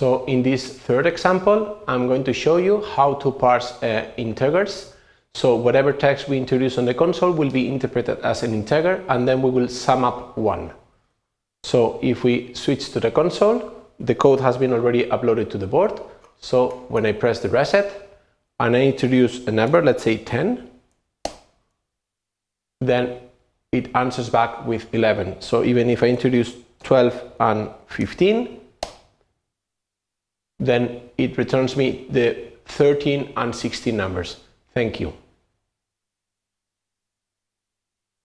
So in this third example, I'm going to show you how to parse uh, integers. So whatever text we introduce on the console will be interpreted as an integer and then we will sum up one. So if we switch to the console, the code has been already uploaded to the board. So when I press the reset and I introduce a number, let's say 10, then it answers back with 11. So even if I introduce 12 and 15, then it returns me the 13 and 16 numbers. Thank you.